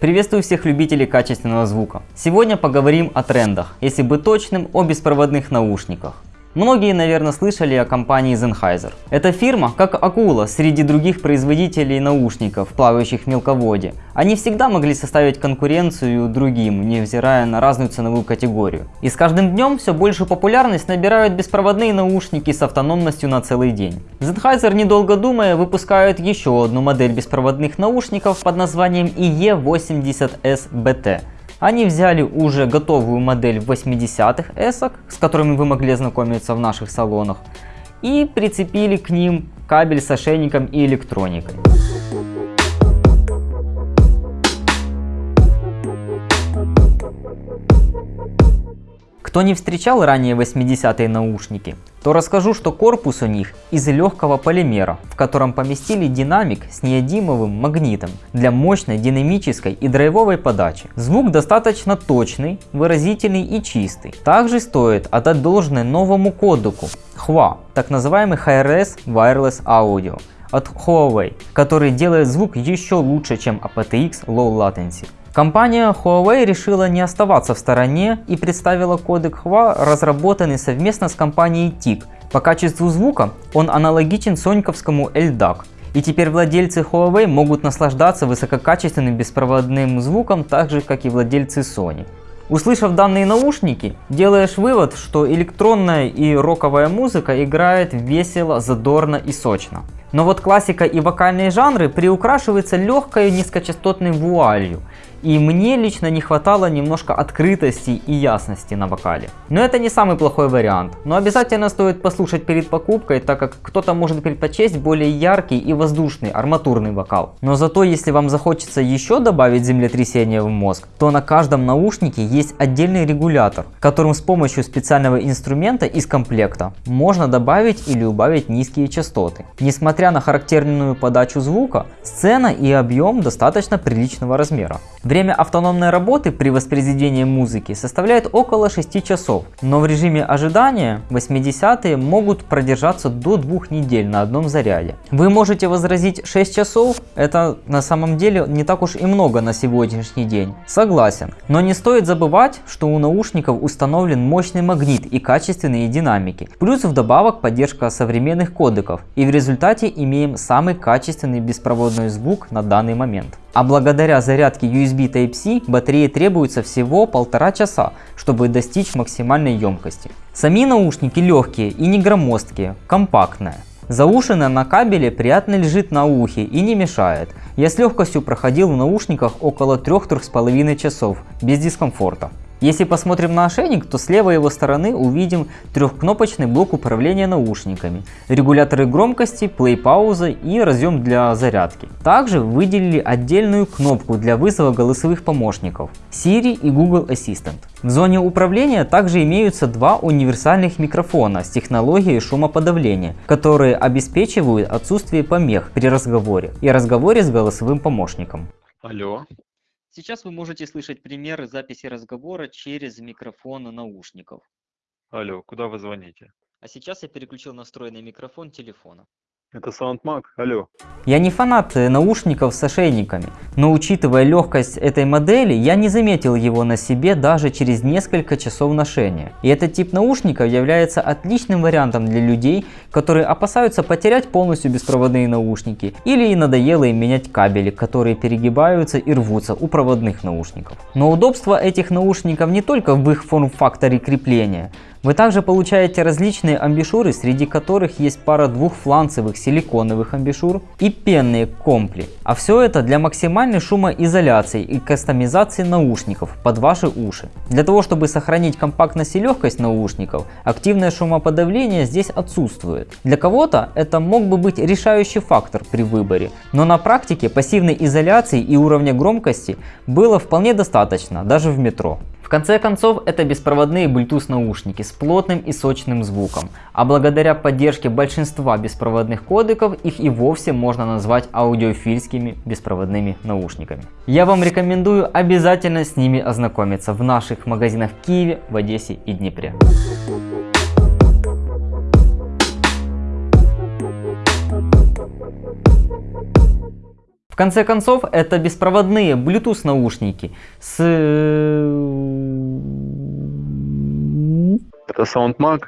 Приветствую всех любителей качественного звука. Сегодня поговорим о трендах, если быть точным, о беспроводных наушниках. Многие, наверное, слышали о компании Sennheiser. Эта фирма, как акула среди других производителей наушников, плавающих в мелководье. Они всегда могли составить конкуренцию другим, невзирая на разную ценовую категорию. И с каждым днем все большую популярность набирают беспроводные наушники с автономностью на целый день. Sennheiser, недолго думая, выпускают еще одну модель беспроводных наушников под названием IE80S-BT. Они взяли уже готовую модель 80-х эсок, с которыми вы могли ознакомиться в наших салонах, и прицепили к ним кабель с ошейником и электроникой. Кто не встречал ранее 80-е наушники, то расскажу, что корпус у них из легкого полимера, в котором поместили динамик с неодимовым магнитом для мощной динамической и драйвовой подачи. Звук достаточно точный, выразительный и чистый. Также стоит отдать должное новому кодеку HUA, так называемый HRS Wireless Audio от Huawei, который делает звук еще лучше, чем aptX Low Latency. Компания Huawei решила не оставаться в стороне и представила кодек HUA, разработанный совместно с компанией TIC. По качеству звука он аналогичен соньковскому LDAC. И теперь владельцы Huawei могут наслаждаться высококачественным беспроводным звуком так же, как и владельцы Sony. Услышав данные наушники, делаешь вывод, что электронная и роковая музыка играет весело, задорно и сочно. Но вот классика и вокальные жанры приукрашиваются легкой низкочастотной вуалью, и мне лично не хватало немножко открытости и ясности на вокале. Но это не самый плохой вариант, но обязательно стоит послушать перед покупкой, так как кто-то может предпочесть более яркий и воздушный арматурный вокал. Но зато если вам захочется еще добавить землетрясение в мозг, то на каждом наушнике есть отдельный регулятор, которым с помощью специального инструмента из комплекта можно добавить или убавить низкие частоты. Несмотря на характерную подачу звука, сцена и объем достаточно приличного размера. Время автономной работы при воспроизведении музыки составляет около 6 часов, но в режиме ожидания 80-е могут продержаться до 2 недель на одном заряде. Вы можете возразить 6 часов, это на самом деле не так уж и много на сегодняшний день. Согласен, но не стоит забывать, что у наушников установлен мощный магнит и качественные динамики. Плюс вдобавок поддержка современных кодеков и в результате имеем самый качественный беспроводной звук на данный момент. А благодаря зарядке USB Type-C батареи требуется всего полтора часа, чтобы достичь максимальной емкости. Сами наушники легкие и не громоздкие, компактные. Заушина на кабеле приятно лежит на ухе и не мешает. Я с легкостью проходил в наушниках около 3-3,5 часов без дискомфорта. Если посмотрим на ошейник, то с левой его стороны увидим трехкнопочный блок управления наушниками, регуляторы громкости, плей-пауза и разъем для зарядки. Также выделили отдельную кнопку для вызова голосовых помощников Siri и Google Assistant. В зоне управления также имеются два универсальных микрофона с технологией шумоподавления, которые обеспечивают отсутствие помех при разговоре и разговоре с голосовым помощником. Алло. Сейчас вы можете слышать примеры записи разговора через микрофон наушников. Алло, куда вы звоните? А сейчас я переключил настроенный микрофон телефона. Это SoundMag, алло. Я не фанат э, наушников с ошейниками, но учитывая легкость этой модели, я не заметил его на себе даже через несколько часов ношения. И этот тип наушников является отличным вариантом для людей, которые опасаются потерять полностью беспроводные наушники или надоело им менять кабели, которые перегибаются и рвутся у проводных наушников. Но удобство этих наушников не только в их форм-факторе крепления, вы также получаете различные амбишуры, среди которых есть пара двухфланцевых силиконовых амбишур и пенные компли. А все это для максимальной шумоизоляции и кастомизации наушников под ваши уши. Для того, чтобы сохранить компактность и легкость наушников, активное шумоподавление здесь отсутствует. Для кого-то это мог бы быть решающий фактор при выборе, но на практике пассивной изоляции и уровня громкости было вполне достаточно, даже в метро. В конце концов, это беспроводные Bluetooth наушники с плотным и сочным звуком, а благодаря поддержке большинства беспроводных кодеков их и вовсе можно назвать аудиофильскими беспроводными наушниками. Я вам рекомендую обязательно с ними ознакомиться в наших магазинах в Киеве, в Одессе и Днепре. Конце концов, это беспроводные Bluetooth наушники с... Это SoundMag?